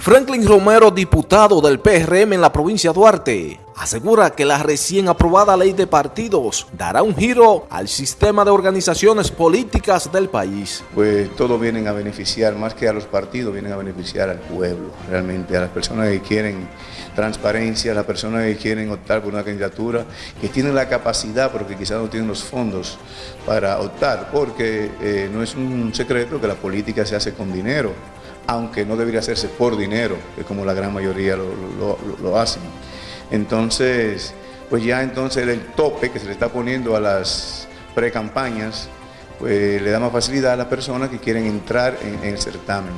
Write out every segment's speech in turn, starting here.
Franklin Romero, diputado del PRM en la provincia de Duarte, asegura que la recién aprobada ley de partidos dará un giro al sistema de organizaciones políticas del país. Pues todos vienen a beneficiar, más que a los partidos, vienen a beneficiar al pueblo, realmente, a las personas que quieren transparencia, a las personas que quieren optar por una candidatura, que tienen la capacidad, pero que quizás no tienen los fondos para optar, porque eh, no es un secreto que la política se hace con dinero aunque no debería hacerse por dinero, que como la gran mayoría lo, hacen. Entonces, pues ya entonces el tope que se le está poniendo a las pre-campañas, pues le da más facilidad a las personas que quieren entrar en el certamen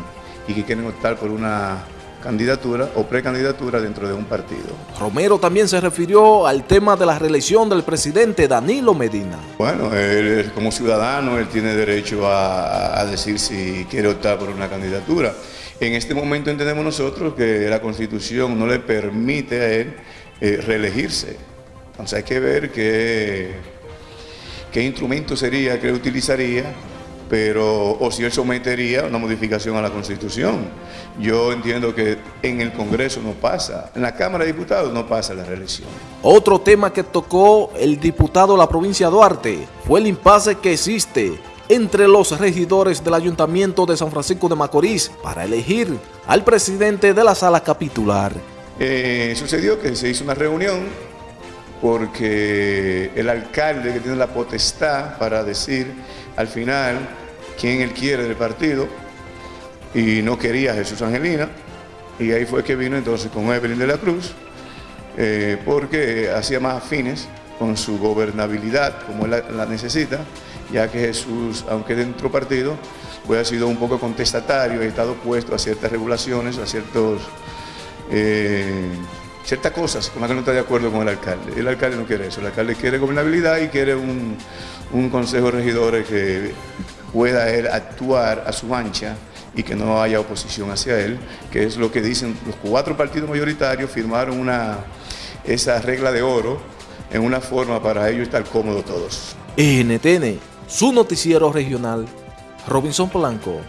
y que quieren optar por una candidatura o precandidatura dentro de un partido. Romero también se refirió al tema de la reelección del presidente Danilo Medina. Bueno, él como ciudadano, él tiene derecho a, decir si quiere optar por una candidatura. En este momento entendemos nosotros que la Constitución no le permite a él eh, reelegirse. Entonces hay que ver qué, qué instrumento sería que utilizaría pero o si él sometería una modificación a la Constitución. Yo entiendo que en el Congreso no pasa, en la Cámara de Diputados no pasa la reelección. Otro tema que tocó el diputado de la provincia de Duarte fue el impasse que existe entre los regidores del Ayuntamiento de San Francisco de Macorís para elegir al presidente de la sala capitular. Eh, sucedió que se hizo una reunión porque el alcalde que tiene la potestad para decir al final quién él quiere del partido y no quería a Jesús Angelina y ahí fue que vino entonces con Evelyn de la Cruz eh, porque hacía más afines con su gobernabilidad como él la, necesita ya que Jesús, aunque dentro partido, pues ha sido un poco contestatario, ha estado opuesto a ciertas regulaciones, a ciertos, eh, ciertas cosas con las que no está de acuerdo con el alcalde. El alcalde no quiere eso, el alcalde quiere gobernabilidad y quiere un, un consejo de regidores que pueda él actuar a su ancha y que no haya oposición hacia él, que es lo que dicen los cuatro partidos mayoritarios, firmaron una, esa regla de oro en una forma para ellos estar cómodos todos. NTN, su noticiero regional, Robinson Polanco.